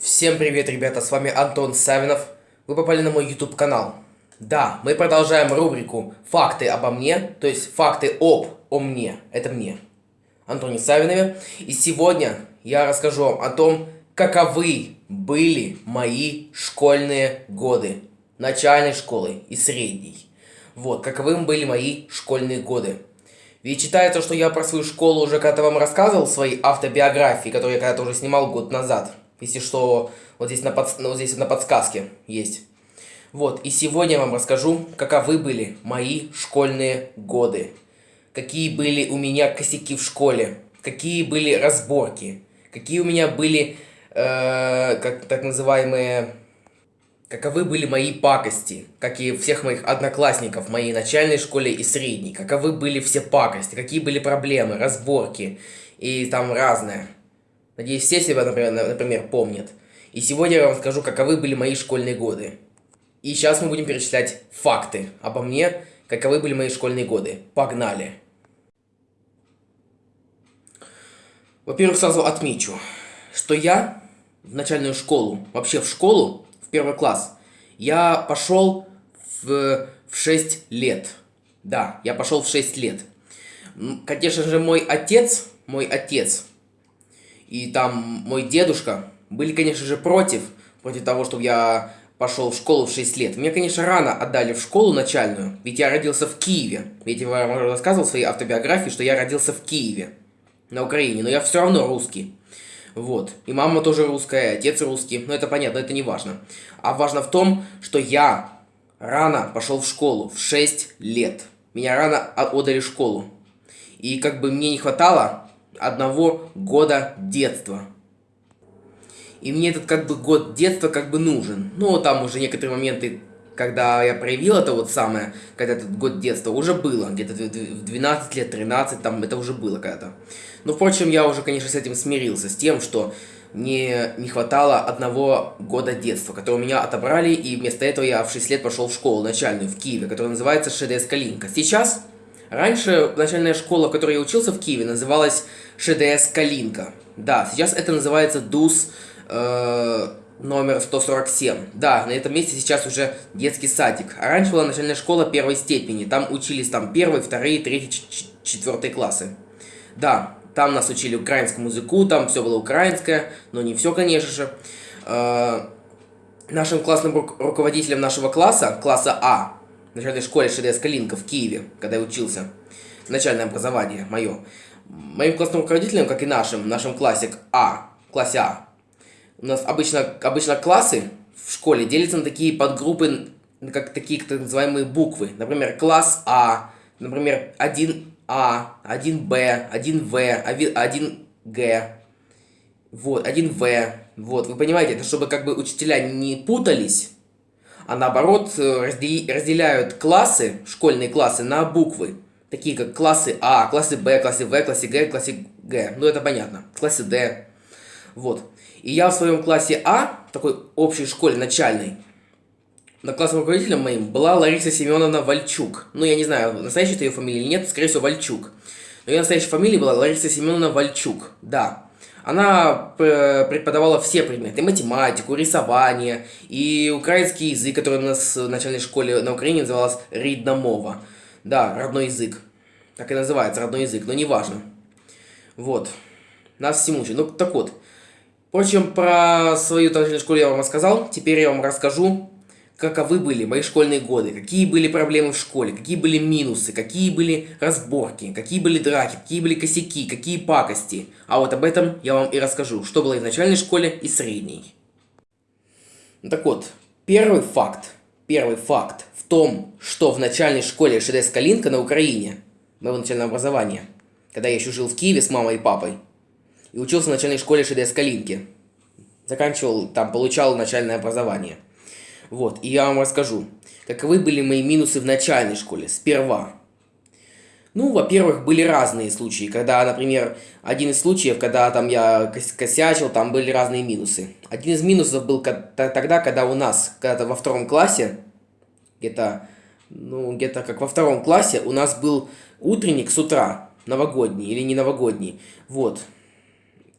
Всем привет, ребята, с вами Антон Савинов. Вы попали на мой YouTube канал. Да, мы продолжаем рубрику «Факты обо мне», то есть «Факты об о мне». Это мне, Антоне Савинове. И сегодня я расскажу вам о том, каковы были мои школьные годы. Начальной школы и средней. Вот, каковы были мои школьные годы. Ведь считается, что я про свою школу уже когда-то вам рассказывал в своей автобиографии, которую я когда-то уже снимал год назад. Если что, вот здесь на, под, вот здесь на подсказке есть. Вот, и сегодня я вам расскажу, каковы были мои школьные годы. Какие были у меня косяки в школе, какие были разборки, какие у меня были, э, как так называемые, каковы были мои пакости, как и всех моих одноклассников в моей начальной школе и средней, каковы были все пакости, какие были проблемы, разборки и там разное. Надеюсь, все себя, например, например, помнят. И сегодня я вам скажу, каковы были мои школьные годы. И сейчас мы будем перечислять факты обо мне, каковы были мои школьные годы. Погнали! Во-первых, сразу отмечу, что я в начальную школу, вообще в школу, в первый класс, я пошел в, в 6 лет. Да, я пошел в 6 лет. Конечно же, мой отец, мой отец, и там мой дедушка были, конечно же, против, против того, чтобы я пошел в школу в 6 лет. Меня, конечно, рано отдали в школу начальную, ведь я родился в Киеве. Ведь я рассказывал в своей автобиографии, что я родился в Киеве, на Украине, но я все равно русский. Вот. И мама тоже русская, и отец русский. Но это понятно, это не важно. А важно в том, что я рано пошел в школу, в 6 лет. Меня рано отдали в школу. И как бы мне не хватало одного года детства. И мне этот как бы год детства как бы нужен. Но там уже некоторые моменты, когда я проявил это вот самое, когда этот год детства уже было. Где-то в 12 лет, 13, там это уже было когда-то. Но, впрочем, я уже, конечно, с этим смирился. С тем, что мне не хватало одного года детства, который у меня отобрали, и вместо этого я в 6 лет пошел в школу начальную в Киеве, которая называется ШДС Калинка. Сейчас Раньше начальная школа, в которой я учился в Киеве, называлась ШДС Калинка. Да, сейчас это называется ДУС э, номер 147. Да, на этом месте сейчас уже детский садик. А раньше была начальная школа первой степени. Там учились там первые, вторые, третьи, четвертые классы. Да, там нас учили украинскому языку, там все было украинское, но не все, конечно же. Э, нашим классным руководителем нашего класса, класса А, в начальной школе ШДС Калинка в Киеве, когда я учился. Начальное образование мое. Моим классным руководителем, как и нашим, в нашем классе А, классе А, у нас обычно, обычно классы в школе делятся на такие подгруппы, как такие так называемые буквы. Например, класс А, например, 1А, 1Б, 1В, 1Г, вот, 1В. Вот, вы понимаете, это чтобы как бы учителя не путались, а наоборот э, разделяют классы, школьные классы, на буквы. Такие как классы А, классы Б, классы В, классы Г, классы Г. Ну это понятно. Классы Д. Вот. И я в своем классе А, такой общей школе начальной, на классным руководителем моим была Лариса Семеновна Вальчук. Ну, я не знаю, настоящая ее фамилия или нет, скорее всего, Вальчук. Но ее настоящая фамилия была Лариса Семеновна Вальчук, да. Она э, преподавала все предметы, математику, рисование и украинский язык, который у нас в начальной школе на Украине называлась Ридна. Да, родной язык. Так и называется, родной язык, но неважно. Вот. Нас всему учат. Ну, так вот. Впрочем, про свою начальную школу я вам рассказал. Теперь я вам расскажу каковы были мои школьные годы, какие были проблемы в школе, какие были минусы, какие были разборки, какие были драки, какие были косяки, какие пакости. А вот об этом я вам и расскажу, что было и в начальной школе, и средней. Так вот, первый факт, первый факт в том, что в начальной школе ШДС Калинка на Украине, моего начального образования, когда я еще жил в Киеве с мамой и папой, и учился в начальной школе ШДС Калинки, заканчивал, там, получал начальное образование – вот, и я вам расскажу, каковы были мои минусы в начальной школе, сперва. Ну, во-первых, были разные случаи, когда, например, один из случаев, когда там я косячил, там были разные минусы. Один из минусов был тогда, когда у нас, когда-то во втором классе, где-то, ну, где-то как во втором классе, у нас был утренник с утра, новогодний или не новогодний, вот.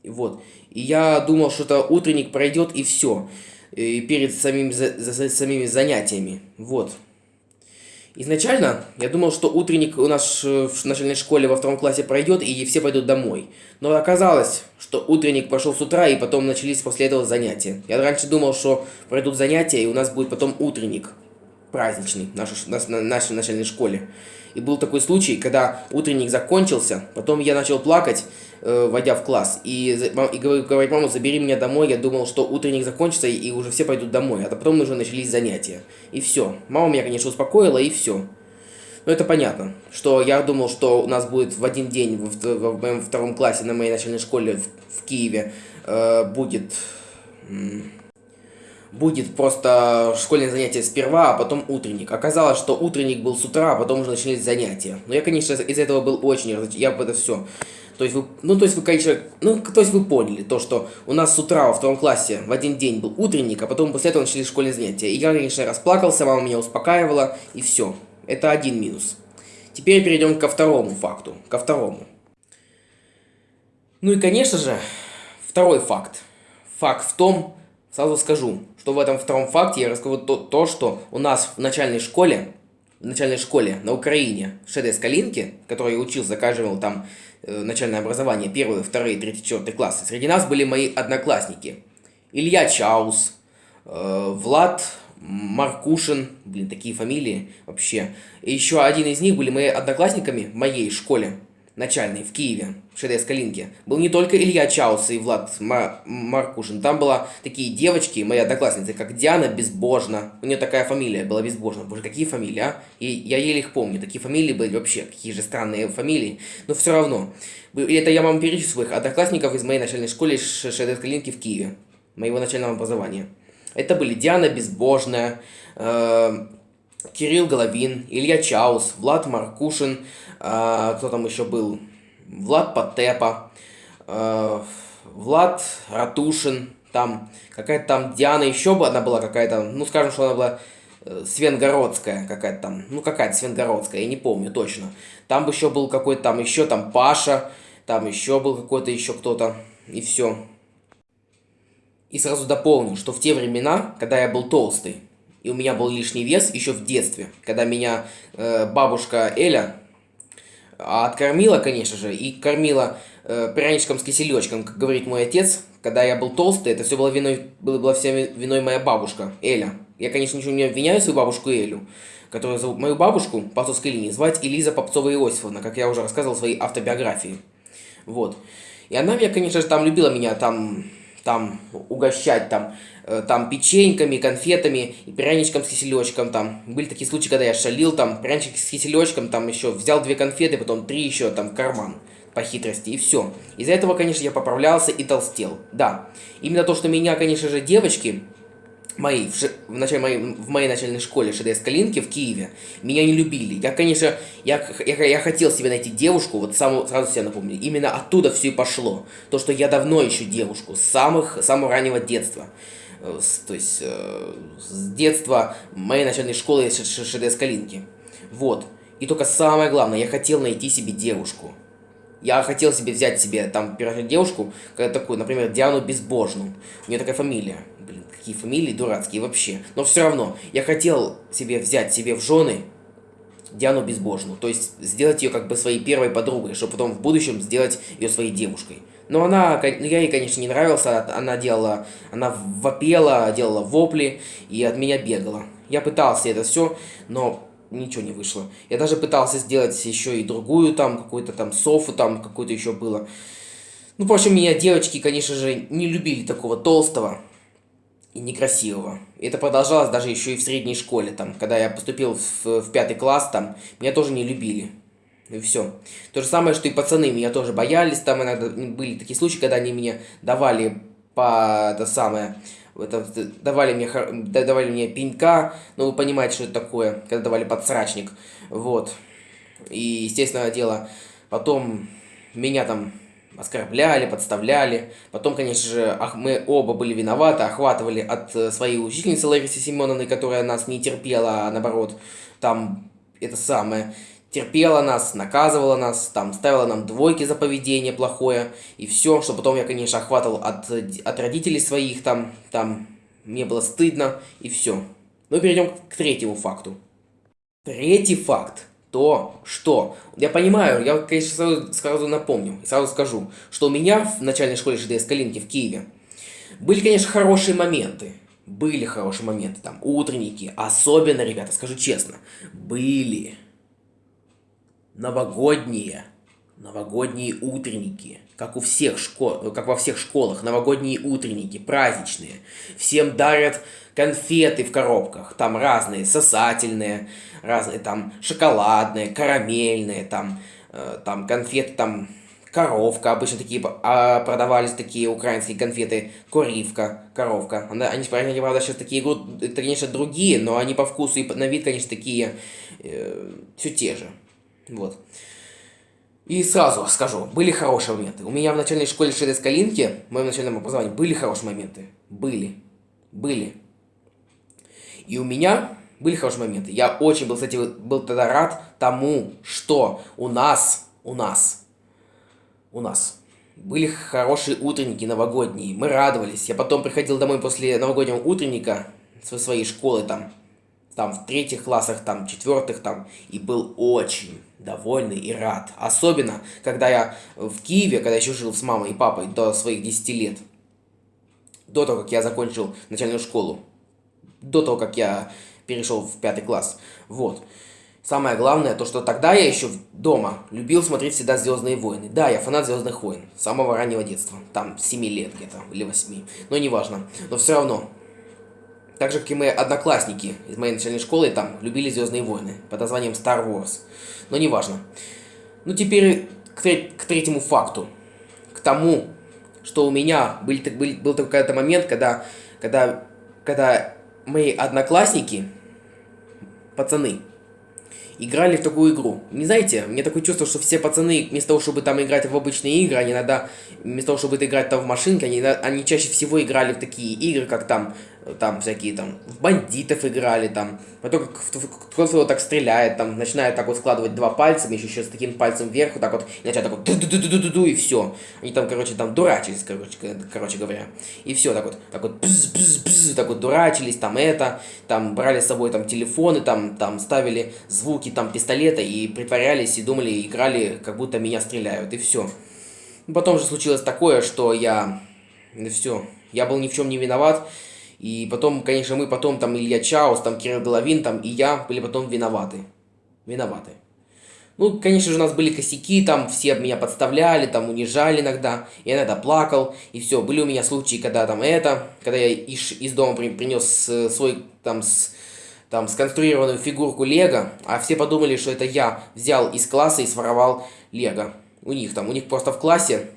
Вот. И я думал, что это утренник пройдет и все. И перед самими, за, за, самими занятиями. Вот. Изначально я думал, что утренник у нас в начальной школе во втором классе пройдет и все пойдут домой. Но оказалось, что утренник прошел с утра и потом начались после этого занятия. Я раньше думал, что пройдут занятия и у нас будет потом утренник праздничный в нашей, нашей начальной школе. И был такой случай, когда утренник закончился, потом я начал плакать, э, войдя в класс, и, и говорить, мама, забери меня домой, я думал, что утренник закончится, и уже все пойдут домой, а потом уже начались занятия. И все. Мама меня, конечно, успокоила, и все. Ну, это понятно, что я думал, что у нас будет в один день в, в, в моем втором классе на моей начальной школе в, в Киеве э, будет будет просто школьное занятие сперва, а потом утренник. Оказалось, что утренник был с утра, а потом уже начались занятия. Но я, конечно, из этого был очень разочарован. Я бы это все. То есть вы, ну, то есть вы, конечно, ну, то есть вы поняли, то, что у нас с утра во втором классе в один день был утренник, а потом после этого начались школьные занятия. И я, конечно, расплакался, мама меня успокаивала, и все. Это один минус. Теперь перейдем ко второму факту. Ко второму. Ну и, конечно же, второй факт. Факт в том, Сразу скажу, что в этом втором факте я расскажу то, то что у нас в начальной школе, в начальной школе на Украине, в ШДС Калинке, в которой я учился, заканчивал там э, начальное образование, первые, вторые, третий, четвертый классы, среди нас были мои одноклассники. Илья Чаус, э, Влад Маркушин, блин, такие фамилии вообще. И еще один из них были мои одноклассниками в моей школе начальный в Киеве, в ШДС Калинке, был не только Илья Чаус и Влад Мар Маркушин. Там была такие девочки, мои одноклассницы, как Диана Безбожна. У нее такая фамилия была Безбожна. Боже, какие фамилии, а? И я еле их помню. Такие фамилии были вообще, какие же странные фамилии. Но все равно. И это я вам перечислю своих одноклассников из моей начальной школы ШДС Калинки в Киеве. Моего начального образования. Это были Диана Безбожная, э Кирилл Головин, Илья Чаус, Влад Маркушин, э, кто там еще был? Влад Потепа, э, Влад Ратушин, там какая-то там Диана еще бы одна была какая-то, ну скажем, что она была э, Свенгородская какая-то там, ну какая-то Свенгородская, я не помню точно. Там бы еще был какой-то там еще там Паша, там еще был какой-то еще кто-то, и все. И сразу дополню, что в те времена, когда я был толстый, и у меня был лишний вес еще в детстве, когда меня э, бабушка Эля откормила, конечно же, и кормила э, пряничком с киселечком, как говорит мой отец, когда я был толстый, это все было виной, было, была вся виной моя бабушка, Эля. Я, конечно, ничего не обвиняю свою бабушку Элю, которую зовут мою бабушку по отцовской линии, звать Элиза Попцова Иосифовна, как я уже рассказывал в своей автобиографии. Вот. И она меня, конечно же, там любила меня, там, там угощать, там, Э, там печеньками, конфетами и пряничком с киселечком там. Были такие случаи, когда я шалил там пряничек с киселечком, там еще взял две конфеты, потом три еще там в карман по хитрости, и все. Из-за этого, конечно, я поправлялся и толстел. Да, именно то, что меня, конечно же, девочки моей, в, в, начале, моей, в моей начальной школе ШДС Калинки в Киеве, меня не любили. Я, конечно, я, я, я хотел себе найти девушку, вот саму, сразу себе напомню, именно оттуда все и пошло. То, что я давно ищу девушку, с самых, самого раннего детства. Э, то есть э, с детства моей начальной школы ШДС Калинки. Вот. И только самое главное, я хотел найти себе девушку. Я хотел себе взять себе там девушку, такую, например, Диану Безбожную. У нее такая фамилия. Какие фамилии дурацкие вообще. Но все равно, я хотел себе взять себе в жены Диану Безбожную. То есть сделать ее как бы своей первой подругой, чтобы потом в будущем сделать ее своей девушкой. Но она, ну, я ей, конечно, не нравился, она делала, она вопела, делала вопли и от меня бегала. Я пытался это все, но ничего не вышло. Я даже пытался сделать еще и другую там, какую-то там софу там, какую-то еще было. Ну, в общем, меня девочки, конечно же, не любили такого толстого и некрасивого. И это продолжалось даже еще и в средней школе, там, когда я поступил в, в пятый класс, там, меня тоже не любили. И все. То же самое, что и пацаны меня тоже боялись. Там иногда были такие случаи, когда они мне давали по это самое, это, давали мне, давали мне пенька, ну вы понимаете, что это такое, когда давали подсрачник, вот. И, естественно, дело, потом меня там оскорбляли, подставляли. Потом, конечно же, мы оба были виноваты, охватывали от э, своей учительницы Ларисы Семеновны, которая нас не терпела, а наоборот, там это самое, терпела нас, наказывала нас, там, ставила нам двойки за поведение плохое, и все, что потом я, конечно, охватывал от, от родителей своих, там, там, мне было стыдно, и все. Ну, перейдем к третьему факту. Третий факт. То, что... Я понимаю, я, конечно, сразу, сразу напомню, сразу скажу, что у меня в начальной школе ЖДС Калинки в Киеве были, конечно, хорошие моменты. Были хорошие моменты, там, утренники. Особенно, ребята, скажу честно, были новогодние, новогодние утренники, как у всех школ, как во всех школах, новогодние утренники, праздничные. Всем дарят конфеты в коробках, там разные, сосательные, разные, там шоколадные, карамельные, там, э, там конфеты, там коровка, обычно такие а, продавались такие украинские конфеты, коривка, коровка. Она, они, они, правда, сейчас такие, это, конечно, другие, но они по вкусу и на вид, конечно, такие, э, все те же. Вот. И сразу скажу, были хорошие моменты. У меня в начальной школе ШДС Калинки, в моем начальном образовании, были хорошие моменты. Были. Были. И у меня были хорошие моменты. Я очень был, кстати, был тогда рад тому, что у нас, у нас, у нас были хорошие утренники новогодние. Мы радовались. Я потом приходил домой после новогоднего утренника со своей школы там, там в третьих классах, там, четвертых там, и был очень довольный и рад. Особенно, когда я в Киеве, когда еще жил с мамой и папой до своих 10 лет. До того, как я закончил начальную школу. До того, как я перешел в пятый класс. Вот. Самое главное, то что тогда я еще дома любил смотреть всегда «Звездные войны». Да, я фанат «Звездных войн» с самого раннего детства. Там, 7 лет где-то, или 8. Но неважно. Но все равно, так же, как и мои одноклассники из моей начальной школы, там, любили «Звездные войны» под названием Star Wars. Но неважно. Ну, теперь к, к третьему факту. К тому, что у меня был, был, был такой какой-то момент, когда, когда, когда мои одноклассники, пацаны, играли в такую игру. Не знаете, мне такое чувство, что все пацаны, вместо того, чтобы там играть в обычные игры, они иногда, вместо того, чтобы играть там в машинки, они, они чаще всего играли в такие игры, как там там всякие там бандитов играли, там, потом кто-то так стреляет, там, начинает так вот складывать два пальца, еще, еще с таким пальцем вверх, вот так вот, и начинает так вот ду ду ду ду ду ду и все. Они там, короче, там дурачились, короче, короче говоря. И все, так вот, так вот, бз, бз, бз, так вот дурачились, там это, там брали с собой там телефоны, там, там ставили звуки там пистолета и притворялись и думали, играли, как будто меня стреляют, и все. Потом же случилось такое, что я, все, я был ни в чем не виноват, и потом, конечно, мы потом, там, Илья Чаус, там, Кирилл Головин, там, и я были потом виноваты. Виноваты. Ну, конечно же, у нас были косяки, там, все меня подставляли, там, унижали иногда. Я иногда плакал, и все. Были у меня случаи, когда там это, когда я из, из дома при, принес э, свой, там, с, там, сконструированную фигурку Лего, а все подумали, что это я взял из класса и своровал Лего. У них там, у них просто в классе,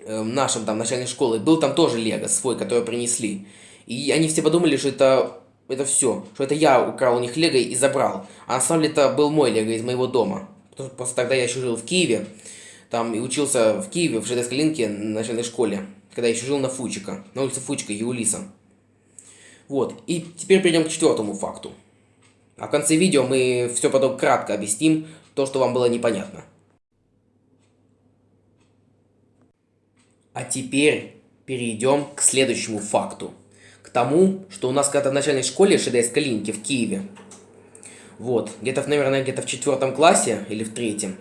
э, нашем там начальной школы, был там тоже Лего свой, который принесли. И они все подумали, что это, это все, что это я украл у них лего и забрал. А на самом деле это был мой лего из моего дома. Просто тогда я еще жил в Киеве, там и учился в Киеве, в ЖДС Калинке, на начальной школе, когда я еще жил на Фучика, на улице Фучика и Улиса. Вот, и теперь перейдем к четвертому факту. А в конце видео мы все потом кратко объясним, то, что вам было непонятно. А теперь перейдем к следующему факту тому, что у нас когда-то в начальной школе ШДС Калинки в Киеве, вот, где-то, наверное, где-то в четвертом классе или в третьем,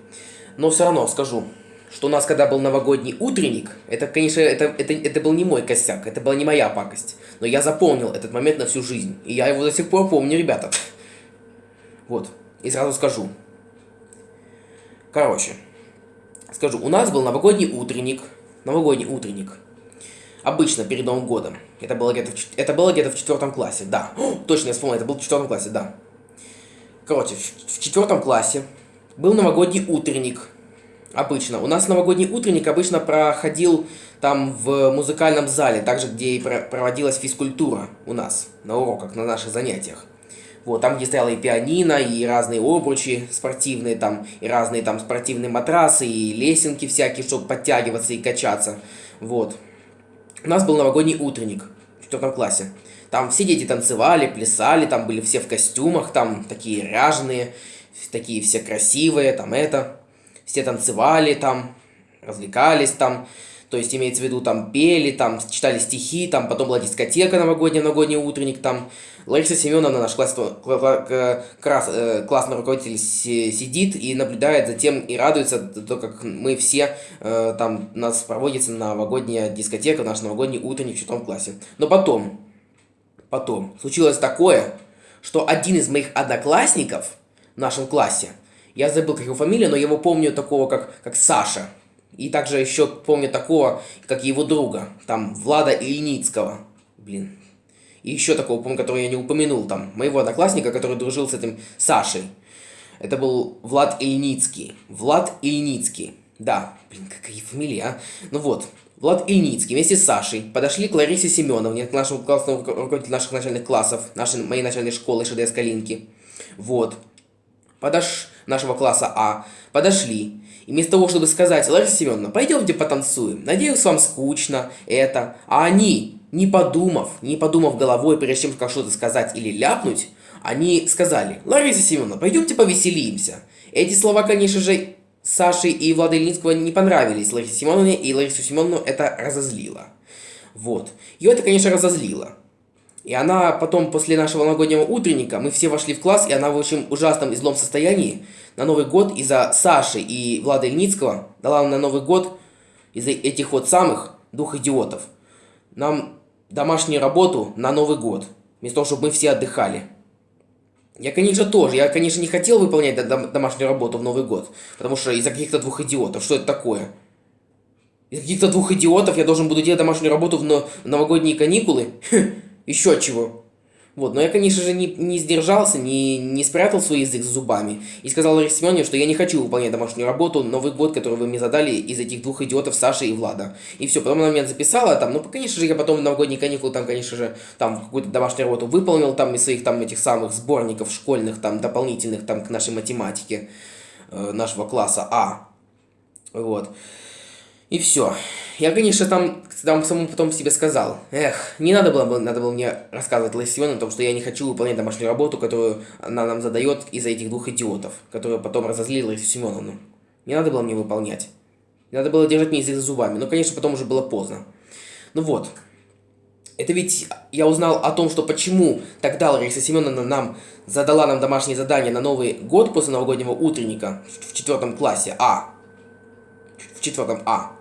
но все равно скажу, что у нас когда был новогодний утренник, это, конечно, это, это, это был не мой косяк, это была не моя пакость, но я запомнил этот момент на всю жизнь, и я его до сих пор помню, ребята. Вот, и сразу скажу. Короче, скажу, у нас был новогодний утренник, новогодний утренник, обычно перед Новым годом. Это было где-то в, это было где-то в четвертом классе, да. О, точно, я вспомнил, это было в четвертом классе, да. Короче, в, в четвертом классе был новогодний утренник. Обычно. У нас новогодний утренник обычно проходил там в музыкальном зале, также где и проводилась физкультура у нас на уроках, на наших занятиях. Вот, там, где стояла и пианино, и разные обручи спортивные, там, и разные там спортивные матрасы, и лесенки всякие, чтобы подтягиваться и качаться. Вот. У нас был новогодний утренник в четвертом классе. Там все дети танцевали, плясали, там были все в костюмах, там такие ряженые, такие все красивые, там это, все танцевали там, развлекались там, то есть имеется в виду там пели, там читали стихи, там потом была дискотека новогодняя, новогодний утренник, там Лариса Семеновна, наш класс, класс, э, классный руководитель, сидит и наблюдает за тем и радуется, то, как мы все, э, там, нас проводится новогодняя дискотека, наш новогодний утренник в четвертом классе. Но потом, потом, случилось такое, что один из моих одноклассников в нашем классе, я забыл, как его фамилия, но я его помню такого, как, как Саша. И также еще помню такого, как его друга, там, Влада Ильницкого. Блин, и еще такого, помню, который я не упомянул, там, моего одноклассника, который дружил с этим Сашей. Это был Влад Ильницкий. Влад Ильницкий. Да, блин, какая фамилия, а? Ну вот, Влад Ильницкий вместе с Сашей подошли к Ларисе Семеновне, к нашему классному руководителю наших начальных классов, нашей, моей начальной школы ШДС Калинки. Вот. Подош... нашего класса А. Подошли. И вместо того, чтобы сказать, Лариса Семеновна, пойдемте потанцуем, надеюсь, вам скучно, это. А они не подумав, не подумав головой, прежде чем как что-то сказать или ляпнуть, они сказали, Лариса Семеновна, пойдемте повеселимся. Эти слова, конечно же, Саше и Влада Ильницкого не понравились Ларисе Семеновне, и Ларису Семеновну это разозлило. Вот. Ее это, конечно, разозлило. И она потом, после нашего новогоднего утренника, мы все вошли в класс, и она в очень ужасном и злом состоянии на Новый год из-за Саши и Влада Ильницкого дала нам на Новый год из-за этих вот самых двух идиотов. Нам домашнюю работу на Новый год, вместо того, чтобы мы все отдыхали. Я, конечно, тоже. Я, конечно, не хотел выполнять домашнюю работу в Новый год, потому что из-за каких-то двух идиотов. Что это такое? Из-за каких-то двух идиотов я должен буду делать домашнюю работу в новогодние каникулы? Еще чего. Вот, но я, конечно же, не, не сдержался, не, не спрятал свой язык за зубами и сказал Ларисе что я не хочу выполнять домашнюю работу, Новый год, который вы мне задали из этих двух идиотов, Саши и Влада. И все, потом она меня записала там, ну, конечно же, я потом в новогодние каникулы там, конечно же, там какую-то домашнюю работу выполнил там из своих там этих самых сборников школьных, там, дополнительных там к нашей математике э, нашего класса А. Вот. И все. Я, конечно, там, там самому потом себе сказал, эх, не надо было, надо было мне рассказывать Семеновне о том, что я не хочу выполнять домашнюю работу, которую она нам задает из-за этих двух идиотов, которые потом разозлили Ларису Семеновну. Не надо было мне выполнять. Не надо было держать мне язык за зубами. Но, конечно, потом уже было поздно. Ну вот. Это ведь я узнал о том, что почему тогда Лариса Семеновна нам задала нам домашнее задание на Новый год после новогоднего утренника в четвертом классе А. Четвертом А.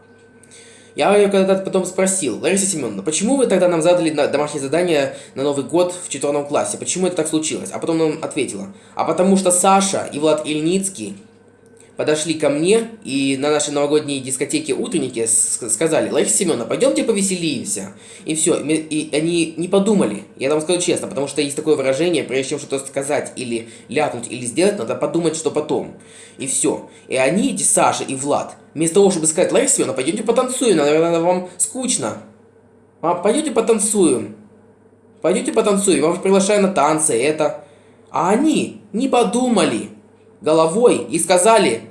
Я ее когда-то потом спросил, Лариса Семеновна, почему вы тогда нам задали домашнее задание на Новый год в четвертом классе? Почему это так случилось? А потом нам ответила, а потому что Саша и Влад Ильницкий подошли ко мне и на нашей новогодней дискотеке утреннике сказали, Лариса Семеновна, пойдемте повеселимся. И все, и они не подумали, я вам скажу честно, потому что есть такое выражение, прежде чем что-то сказать или ляпнуть или сделать, надо подумать, что потом. И все. И они, эти Саша и Влад, Вместо того, чтобы сказать, Лариса Семеновна, пойдемте потанцуем, наверное, вам скучно. А, пойдемте потанцуем. Пойдемте потанцуем, я вас приглашаю на танцы, это. А они не подумали головой и сказали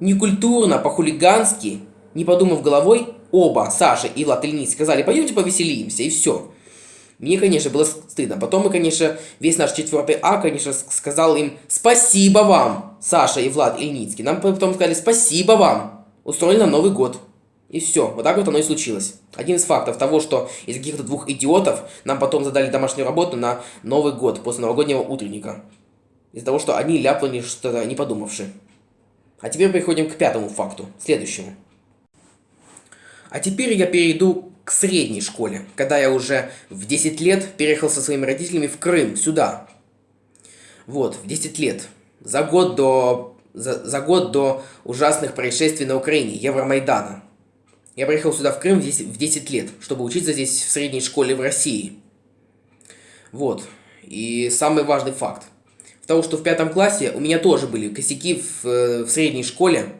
некультурно, по-хулигански, не подумав головой, оба, Саша и Влад Ильниц, сказали, пойдемте повеселимся, и все. Мне, конечно, было стыдно. Потом мы, конечно, весь наш четвертый А, конечно, сказал им спасибо вам, Саша и Влад Ильницкий. Нам потом сказали спасибо вам устроили нам Новый год. И все, вот так вот оно и случилось. Один из фактов того, что из каких-то двух идиотов нам потом задали домашнюю работу на Новый год после новогоднего утренника. Из-за того, что они ляпнули что-то не подумавши. А теперь переходим к пятому факту, следующему. А теперь я перейду к средней школе, когда я уже в 10 лет переехал со своими родителями в Крым, сюда. Вот, в 10 лет. За год до за, за год до ужасных происшествий на Украине, Евромайдана. Я приехал сюда в Крым в 10, в 10 лет, чтобы учиться здесь в средней школе в России. Вот. И самый важный факт. Того, что в пятом классе у меня тоже были косяки в, э, в средней школе,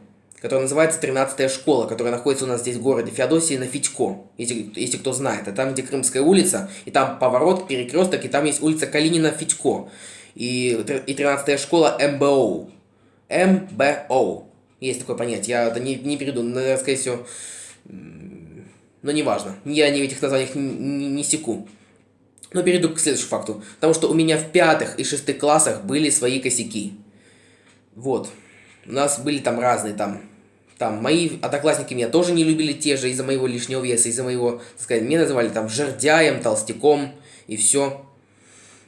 которая называется 13 школа, которая находится у нас здесь в городе Феодосии на Федько, если, если кто знает. Это там, где Крымская улица, и там поворот, перекресток, и там есть улица Калинина Федько. И, и 13 школа МБО. МБО. Есть такое понятие. Я это не, не перейду, но, скорее всего, но неважно. Я не в этих названиях не, не, не секу. Но перейду к следующему факту. Потому что у меня в пятых и шестых классах были свои косяки. Вот. У нас были там разные там там мои одноклассники меня тоже не любили те же из-за моего лишнего веса, из-за моего, так сказать, меня называли там жердяем, толстяком и все.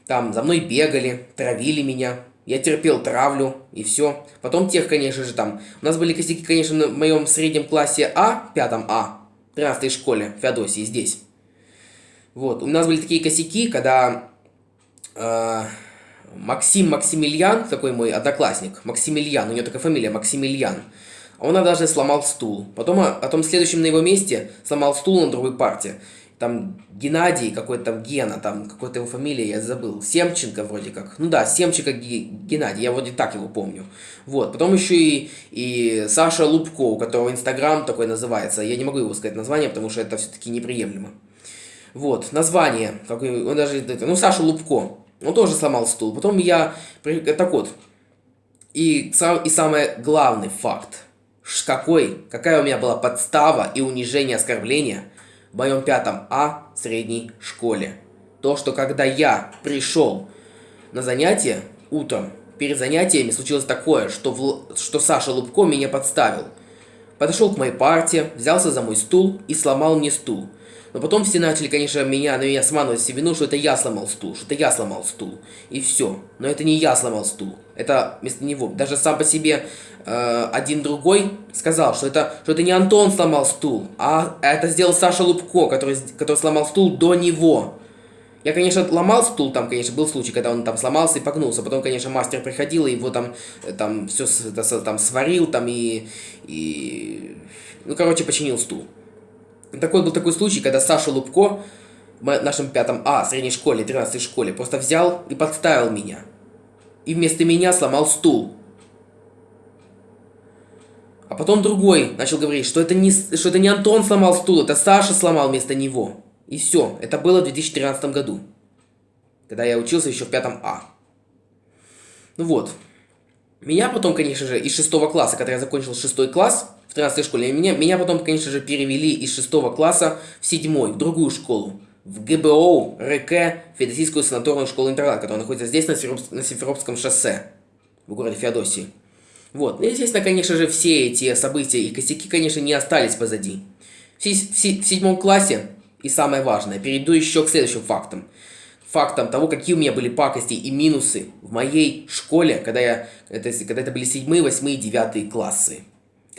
Там за мной бегали, травили меня. Я терпел травлю и все. Потом тех, конечно же, там. У нас были косяки, конечно, в моем среднем классе А, пятом А, 13 школе, Феодосии, здесь. Вот, у нас были такие косяки, когда э, Максим Максимilian, такой мой одноклассник, Максимilian, у него такая фамилия, Максимilian, он однажды сломал стул. Потом, а, потом следующим на его месте сломал стул на другой парте. Там Геннадий, какой-то там Гена, там какой-то его фамилия, я забыл. Семченко вроде как. Ну да, Семченко Геннадий, я вроде так его помню. Вот, потом еще и, и Саша Лубко, у которого Инстаграм такой называется. Я не могу его сказать название, потому что это все-таки неприемлемо. Вот, название, какой, он даже, ну, Саша Лубко, он тоже сломал стул. Потом я, так вот, и, сам, и самый главный факт – какой, какая у меня была подстава и унижение оскорбления в моем пятом А средней школе. То, что когда я пришел на занятие утром, перед занятиями случилось такое, что, в, что Саша Лубко меня подставил. Подошел к моей парте, взялся за мой стул и сломал мне стул. Но потом все начали, конечно, меня, на меня сманывать себе вину, что это я сломал стул, что это я сломал стул. И все. Но это не я сломал стул. Это вместо него. Даже сам по себе э, один другой сказал, что это, что это не Антон сломал стул, а это сделал Саша Лубко, который, который сломал стул до него. Я, конечно, ломал стул, там, конечно, был случай, когда он там сломался и погнулся. Потом, конечно, мастер приходил и его там, э, там все там сварил, там и, и... Ну, короче, починил стул. Такой был такой случай, когда Саша Лубко в нашем пятом А, средней школе, 13 школе, просто взял и подставил меня. И вместо меня сломал стул. А потом другой начал говорить, что это не, что это не Антон сломал стул, это Саша сломал вместо него. И все. Это было в 2013 году. Когда я учился еще в пятом А. Ну вот. Меня потом, конечно же, из шестого класса, когда я закончил шестой класс, в 13 школе. Меня, меня потом, конечно же, перевели из 6 класса в 7, в другую школу. В ГБО РК, Федосийскую санаторную школу-интернат, которая находится здесь, на, Симфероп... на Симферопском шоссе, в городе Феодосии. Вот. Ну, естественно, конечно же, все эти события и косяки, конечно, не остались позади. В, в, в седьмом классе, и самое важное, перейду еще к следующим фактам. Фактам того, какие у меня были пакости и минусы в моей школе, когда, я, это, когда это были седьмые, восьмые, девятые классы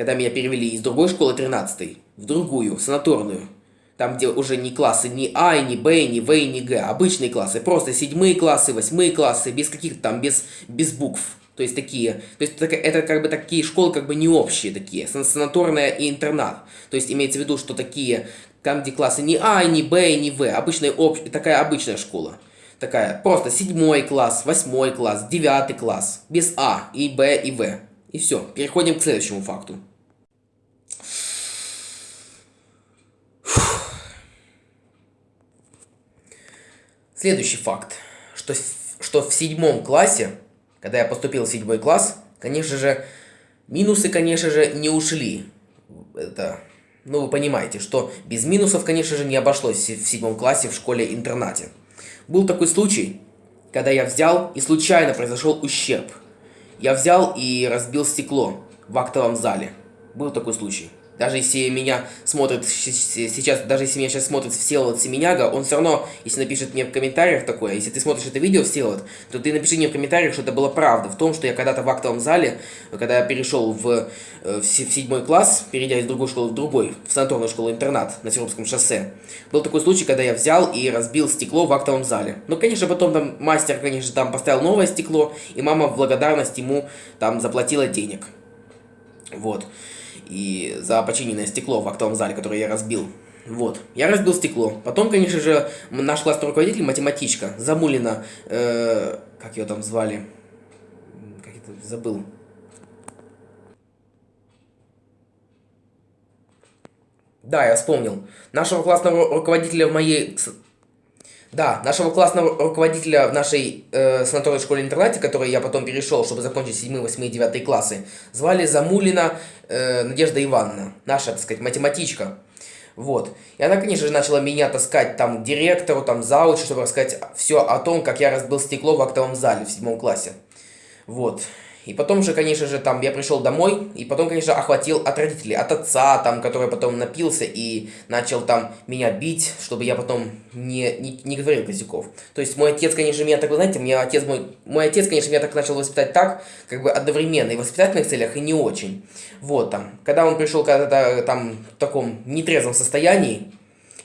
когда меня перевели из другой школы 13 в другую, санаторную, там, где уже не классы ни А, ни Б, ни В, ни Г, обычные классы, просто седьмые классы, восьмые классы, без каких-то там, без, без букв. То есть такие, то есть это, это как бы такие школы как бы не общие такие, санаторная и интернат. То есть имеется в виду, что такие, там где классы не А, ни Б, ни В, обычная, об, такая обычная школа. Такая, просто седьмой класс, восьмой класс, девятый класс, без А, и Б, и В. И все, переходим к следующему факту. Следующий факт, что, что в седьмом классе, когда я поступил в седьмой класс, конечно же, минусы, конечно же, не ушли. Это, ну, вы понимаете, что без минусов, конечно же, не обошлось в седьмом классе в школе-интернате. Был такой случай, когда я взял и случайно произошел ущерб. Я взял и разбил стекло в актовом зале. Был такой случай. Даже если меня смотрит сейчас, даже если меня сейчас смотрит Всеволод Семеняга, он все равно, если напишет мне в комментариях такое, если ты смотришь это видео, Всеволод, то ты напиши мне в комментариях, что это была правда в том, что я когда-то в актовом зале, когда я перешел в, э, в, седьмой класс, перейдя из другой школы в другой, в санаторную школу-интернат на Серовском шоссе, был такой случай, когда я взял и разбил стекло в актовом зале. Ну, конечно, потом там мастер, конечно, там поставил новое стекло, и мама в благодарность ему там заплатила денег. Вот и за починенное стекло в актовом зале, которое я разбил. Вот, я разбил стекло. Потом, конечно же, наш классный руководитель, математичка, Замулина, э, как ее там звали, как это, забыл. Да, я вспомнил. Нашего классного руководителя в моей да, нашего классного руководителя в нашей э, санаторной школе-интернате, который я потом перешел, чтобы закончить 7, 8 и 9 классы, звали Замулина э, Надежда Ивановна, наша, так сказать, математичка. Вот. И она, конечно же, начала меня таскать там к директору, там зауч, чтобы рассказать все о том, как я разбил стекло в актовом зале в седьмом классе. Вот. И потом же, конечно же, там я пришел домой, и потом, конечно, охватил от родителей, от отца, там, который потом напился и начал там меня бить, чтобы я потом не, не, не говорил косяков. То есть мой отец, конечно, меня так, знаете, мне отец мой, мой отец, конечно, меня так начал воспитать так, как бы одновременно, и в воспитательных целях, и не очень. Вот там, когда он пришел когда-то там в таком нетрезвом состоянии,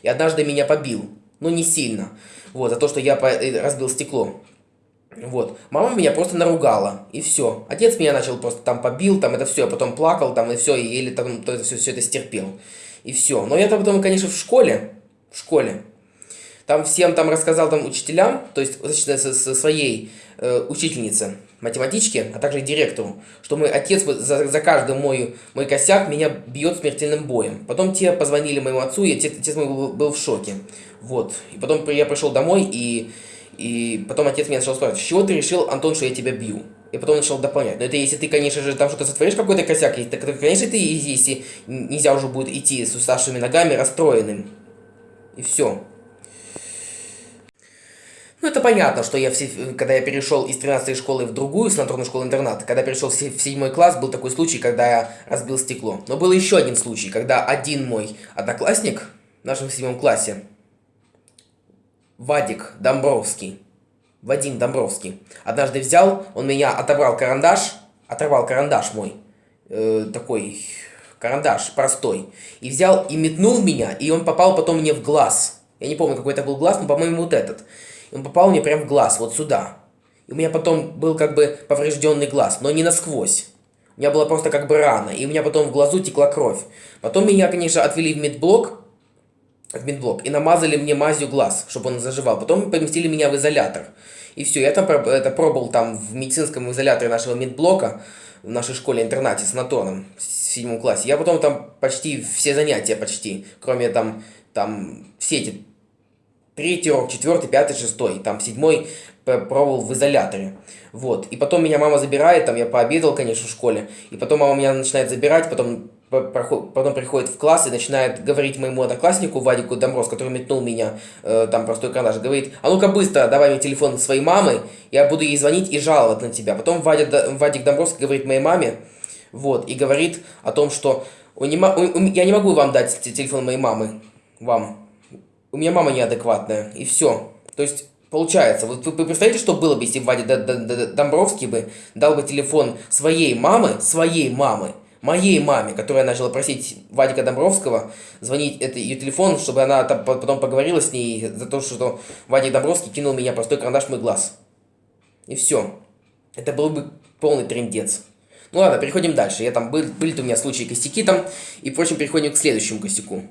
и однажды меня побил, но не сильно, вот, за то, что я э, разбил стекло. Вот. Мама меня просто наругала, и все. Отец меня начал просто там побил, там это все, я потом плакал, там и все, и еле там то, все, все это стерпел. И все. Но я там потом, конечно, в школе, в школе, там всем там рассказал там учителям, то есть со, со своей э, учительнице, математичке, а также директору, что мой отец за, за каждый мой, мой косяк меня бьет смертельным боем. Потом те позвонили моему отцу, и отец, отец мой был, был в шоке. Вот. И потом я пришел домой, и и потом отец меня начал спрашивать, с чего ты решил, Антон, что я тебя бью? И потом начал дополнять. Но это если ты, конечно же, там что-то сотворишь, какой-то косяк, так, конечно, ты, если нельзя уже будет идти с уставшими ногами, расстроенным. И все. Ну, это понятно, что я, все, когда я перешел из 13 школы в другую санаторную школу-интернат, когда перешел в 7 класс, был такой случай, когда я разбил стекло. Но был еще один случай, когда один мой одноклассник в нашем седьмом классе, Вадик Домбровский, Вадим Домбровский, однажды взял, он меня отобрал карандаш, оторвал карандаш мой, э, такой карандаш простой, и взял и метнул меня, и он попал потом мне в глаз. Я не помню, какой это был глаз, но, по-моему, вот этот. И он попал мне прям в глаз, вот сюда. И у меня потом был как бы поврежденный глаз, но не насквозь. У меня была просто как бы рана, и у меня потом в глазу текла кровь. Потом меня, конечно, отвели в медблок, в медблок и намазали мне мазью глаз, чтобы он заживал. Потом поместили меня в изолятор. И все, я там это пробовал там в медицинском изоляторе нашего медблока, в нашей школе-интернате с Натоном в седьмом классе. Я потом там почти все занятия, почти, кроме там, там все эти третий урок, четвертый, пятый, шестой, там седьмой пробовал в изоляторе. Вот. И потом меня мама забирает, там я пообедал, конечно, в школе. И потом мама меня начинает забирать, потом потом приходит в класс и начинает говорить моему однокласснику Вадику Домброс, который метнул меня, э, там простой карандаш, говорит, а ну-ка быстро давай мне телефон своей мамы, я буду ей звонить и жаловать на тебя. Потом Вадя, Вадик Домбровский говорит моей маме, вот, и говорит о том, что я не могу вам дать телефон моей мамы, вам, у меня мама неадекватная, и все. То есть, Получается, вот вы, представляете, что было бы, если Вадя Домбровский бы дал бы телефон своей мамы, своей мамы, моей маме, которая начала просить Вадика Домбровского звонить это ее телефон, чтобы она там, потом поговорила с ней за то, что Вадик Домбровский кинул меня простой карандаш в мой глаз. И все. Это был бы полный трендец. Ну ладно, переходим дальше. Я там был, были у меня случаи косяки там. И, впрочем, переходим к следующему косяку.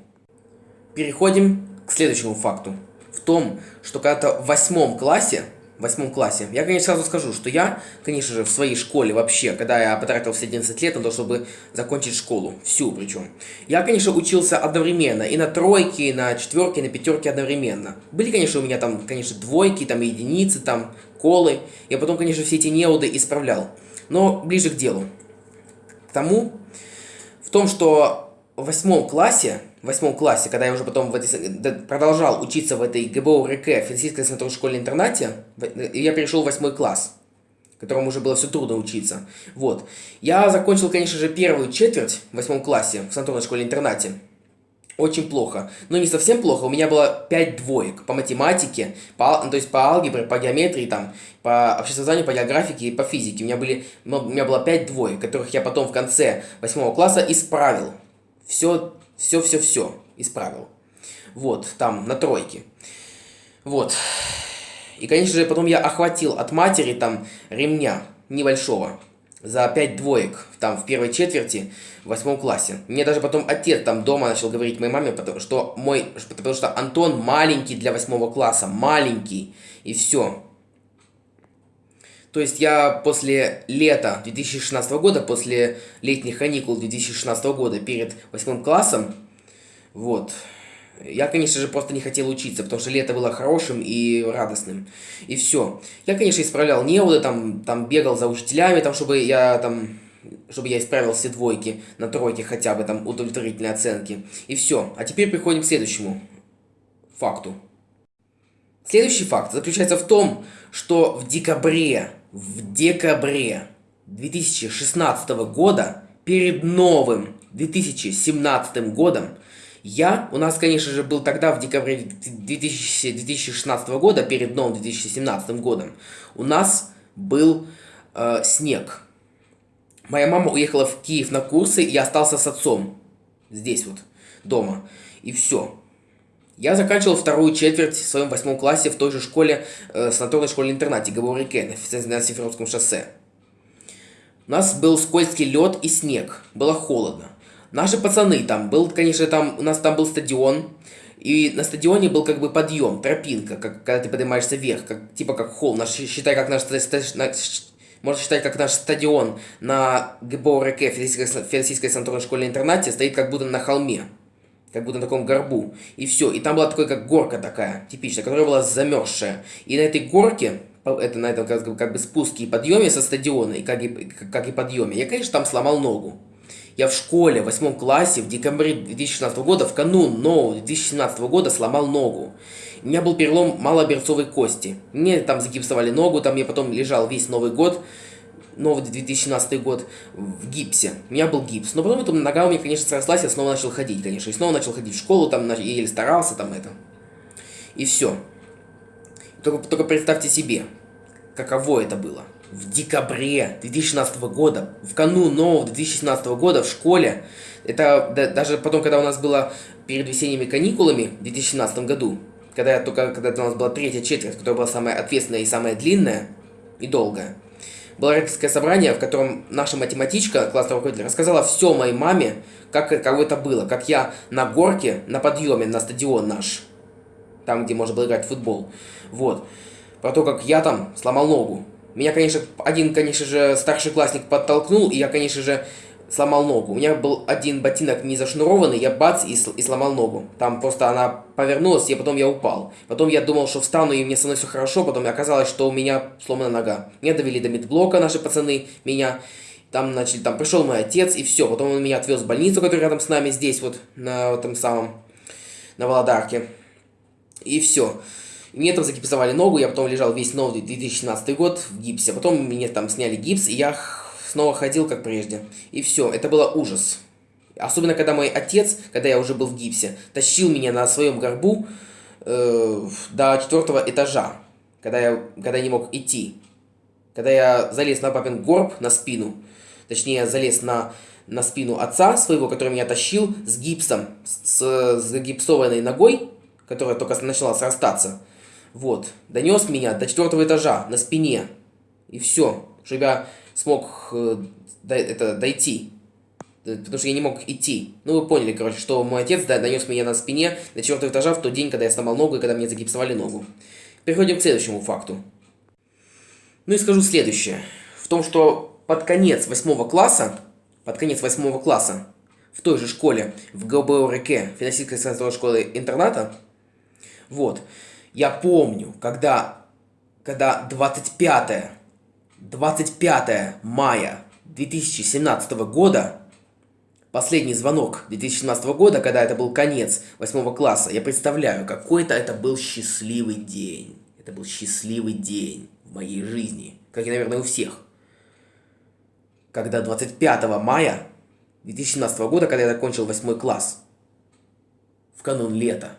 Переходим к следующему факту. В том, что когда-то в восьмом классе в восьмом классе. Я, конечно, сразу скажу, что я, конечно же, в своей школе вообще, когда я потратил все 11 лет на то, чтобы закончить школу, всю причем, я, конечно, учился одновременно, и на тройке, и на четверке, и на пятерке одновременно. Были, конечно, у меня там, конечно, двойки, там единицы, там колы. Я потом, конечно, все эти неуды исправлял. Но ближе к делу. К тому, в том, что в восьмом классе восьмом классе, когда я уже потом в этой, продолжал учиться в этой ГБО РК, финансийской санаторной школе-интернате, я перешел в восьмой класс, которому уже было все трудно учиться. Вот. Я закончил, конечно же, первую четверть в восьмом классе в санаторной школе-интернате. Очень плохо. Но не совсем плохо. У меня было 5 двоек по математике, по, ну, то есть по алгебре, по геометрии, там, по обществознанию, по географике и по физике. У меня, были, у меня было 5 двоек, которых я потом в конце восьмого класса исправил. Все все-все-все исправил. Вот, там, на тройке. Вот. И, конечно же, потом я охватил от матери там ремня небольшого за пять двоек там в первой четверти в восьмом классе. Мне даже потом отец там дома начал говорить моей маме, потому что мой, потому что Антон маленький для восьмого класса, маленький, и все. То есть я после лета 2016 года, после летних каникул 2016 года перед восьмым классом, вот, я, конечно же, просто не хотел учиться, потому что лето было хорошим и радостным. И все. Я, конечно, исправлял неуды, там, там бегал за учителями, там, чтобы я там чтобы я исправил все двойки на тройке хотя бы, там, удовлетворительные оценки. И все. А теперь приходим к следующему факту. Следующий факт заключается в том, что в декабре в декабре 2016 года, перед новым 2017 годом, я, у нас, конечно же, был тогда, в декабре 2000, 2016 года, перед новым 2017 годом, у нас был э, снег. Моя мама уехала в Киев на курсы, и я остался с отцом. Здесь вот, дома. И все. Я заканчивал вторую четверть в своем восьмом классе в той же школе, э, санаторной школе-интернате Габаурике на Симферопском шоссе. У нас был скользкий лед и снег. Было холодно. Наши пацаны там, был, конечно, там, у нас там был стадион, и на стадионе был как бы подъем, тропинка, как, когда ты поднимаешься вверх, как, типа как холл, наш, считай, как наш, наш можно считать, как наш стадион на ГБО РК, Федосийской санаторной школе-интернате, стоит как будто на холме как будто на таком горбу. И все. И там была такая, как горка такая, типичная, которая была замерзшая. И на этой горке, это на этом как, бы, как бы спуске и подъеме со стадиона, и как и, как и подъеме, я, конечно, там сломал ногу. Я в школе, в восьмом классе, в декабре 2016 года, в канун нового 2017 года сломал ногу. У меня был перелом малоберцовой кости. Мне там загипсовали ногу, там я потом лежал весь Новый год новый 2017 год в гипсе. У меня был гипс. Но потом эта нога у меня, конечно, срослась, я снова начал ходить, конечно. И снова начал ходить в школу, там, еле старался, там, это. И все. Только, только представьте себе, каково это было. В декабре 2016 года, в канун нового 2017 года в школе, это да, даже потом, когда у нас было перед весенними каникулами в 2017 году, когда, я только, когда у нас была третья четверть, которая была самая ответственная и самая длинная и долгая, было родительское собрание, в котором наша математичка, классный руководитель, рассказала все моей маме, как, как это было, как я на горке, на подъеме, на стадион наш, там, где можно было играть в футбол, вот, про то, как я там сломал ногу. Меня, конечно, один, конечно же, старший классник подтолкнул, и я, конечно же, сломал ногу. У меня был один ботинок не зашнурованный, я бац и, и сломал ногу. Там просто она повернулась, и потом я упал. Потом я думал, что встану, и мне со мной все хорошо, потом оказалось, что у меня сломана нога. Меня довели до медблока наши пацаны, меня. Там начали, там пришел мой отец, и все. Потом он меня отвез в больницу, которая рядом с нами, здесь вот, на этом самом, на Володарке. И все. Мне там загипсовали ногу, я потом лежал весь новый 2017 год в гипсе. Потом мне там сняли гипс, и я снова ходил, как прежде. И все, это было ужас. Особенно, когда мой отец, когда я уже был в гипсе, тащил меня на своем горбу э, до четвертого этажа, когда я, когда я не мог идти. Когда я залез на папин горб, на спину, точнее, залез на, на спину отца своего, который меня тащил с гипсом, с, с загипсованной ногой, которая только начала срастаться. Вот, донес меня до четвертого этажа на спине. И все, чтобы я смог э, до, это, дойти. Потому что я не мог идти. Ну, вы поняли, короче, что мой отец да, донес меня на спине до четвертого этажа в тот день, когда я сломал ногу и когда мне загипсовали ногу. Переходим к следующему факту. Ну и скажу следующее. В том, что под конец восьмого класса, под конец восьмого класса, в той же школе, в ГБОРК, финансистской санаторной школы интерната, вот, я помню, когда, когда 25 25 мая 2017 года, последний звонок 2017 года, когда это был конец 8 класса, я представляю, какой-то это был счастливый день. Это был счастливый день в моей жизни, как и, наверное, у всех. Когда 25 мая 2017 года, когда я закончил 8 класс, в канун лета,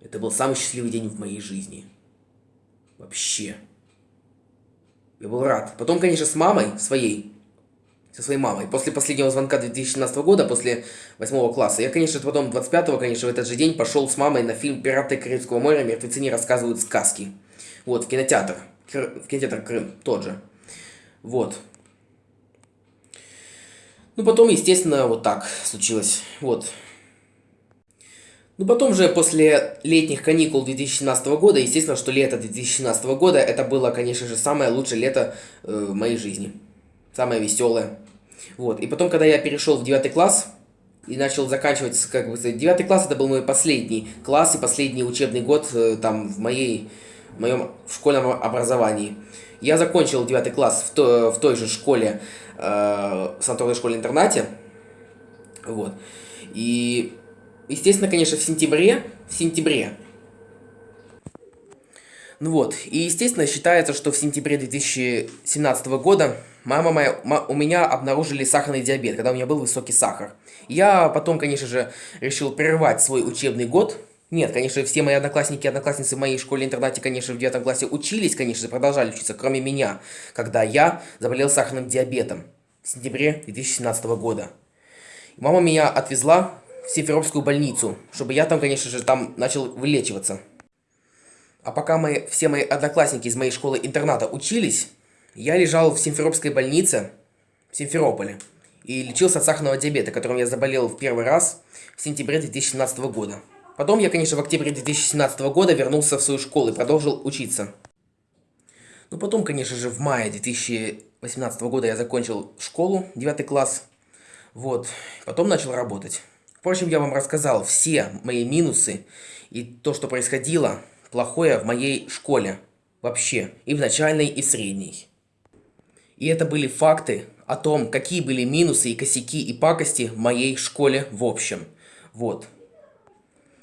это был самый счастливый день в моей жизни. Вообще. Я был рад. Потом, конечно, с мамой своей, со своей мамой, после последнего звонка 2017 года, после 8 класса, я, конечно, потом 25-го, конечно, в этот же день пошел с мамой на фильм «Пираты Карибского моря. Мертвецы не рассказывают сказки». Вот, в кинотеатр. В кинотеатр Крым, тот же. Вот. Ну, потом, естественно, вот так случилось. Вот. Ну, потом же, после летних каникул 2017 года, естественно, что лето 2017 года, это было, конечно же, самое лучшее лето э, в моей жизни. Самое веселое. Вот. И потом, когда я перешел в 9 класс, и начал заканчивать, как бы сказать, 9 класс, это был мой последний класс и последний учебный год э, там в моей, в моем школьном образовании. Я закончил 9 класс в, то, в той же школе, э, в санаторной школе-интернате. Вот. И Естественно, конечно, в сентябре, в сентябре Ну вот, и естественно считается, что в сентябре 2017 года мама моя, у меня обнаружили сахарный диабет, когда у меня был высокий сахар. Я потом, конечно же, решил прервать свой учебный год. Нет, конечно, все мои одноклассники и одноклассницы в моей школе-интернате, конечно, в девятом классе учились, конечно, продолжали учиться, кроме меня, когда я заболел сахарным диабетом в сентябре 2017 года. Мама меня отвезла в Симферопскую больницу, чтобы я там, конечно же, там начал вылечиваться. А пока мы, все мои одноклассники из моей школы-интерната учились, я лежал в Симферопской больнице в Симферополе и лечился от сахарного диабета, которым я заболел в первый раз в сентябре 2017 года. Потом я, конечно, в октябре 2017 года вернулся в свою школу и продолжил учиться. Ну, потом, конечно же, в мае 2018 года я закончил школу, 9 класс. Вот, потом начал работать. Впрочем, я вам рассказал все мои минусы и то, что происходило плохое в моей школе. Вообще. И в начальной, и средней. И это были факты о том, какие были минусы и косяки и пакости в моей школе в общем. Вот.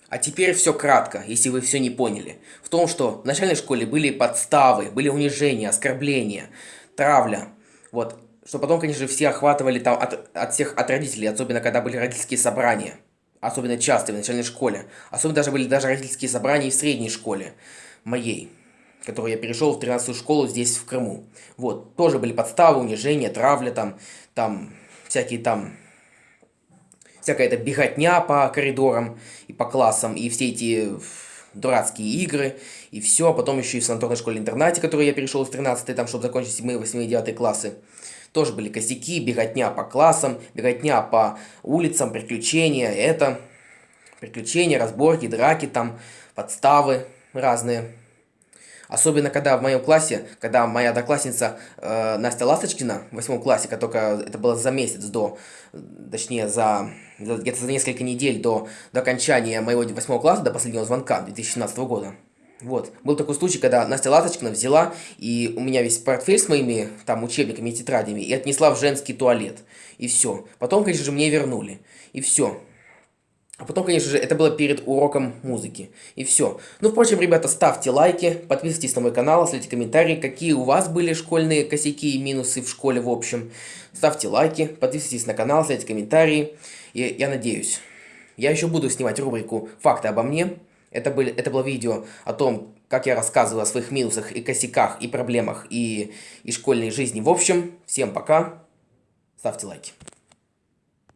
А теперь все кратко, если вы все не поняли. В том, что в начальной школе были подставы, были унижения, оскорбления, травля. Вот. Что потом, конечно, все охватывали там от, от всех, от родителей, особенно когда были родительские собрания особенно часто в начальной школе. Особенно даже были даже родительские собрания в средней школе моей, которую я перешел в 13 школу здесь, в Крыму. Вот, тоже были подставы, унижения, травля там, там, всякие там, всякая эта беготня по коридорам и по классам, и все эти дурацкие игры, и все. Потом еще и в санаторной школе-интернате, которую я перешел в 13 там, чтобы закончить 7, 8 и 9 классы. Тоже были косяки, беготня по классам, беготня по улицам, приключения, это... Приключения, разборки, драки там, подставы разные. Особенно, когда в моем классе, когда моя одноклассница э, Настя Ласточкина в восьмом классе, только это было за месяц до, точнее, за, за за несколько недель до, до окончания моего восьмого класса, до последнего звонка 2017 года, вот. Был такой случай, когда Настя Ласточкина взяла, и у меня весь портфель с моими там учебниками и тетрадями, и отнесла в женский туалет. И все. Потом, конечно же, мне вернули. И все. А потом, конечно же, это было перед уроком музыки. И все. Ну, впрочем, ребята, ставьте лайки, подписывайтесь на мой канал, оставляйте комментарии, какие у вас были школьные косяки и минусы в школе в общем. Ставьте лайки, подписывайтесь на канал, оставляйте комментарии. И я надеюсь, я еще буду снимать рубрику «Факты обо мне», это, были, это было видео о том, как я рассказываю о своих минусах и косяках, и проблемах, и, и школьной жизни. В общем, всем пока, ставьте лайки.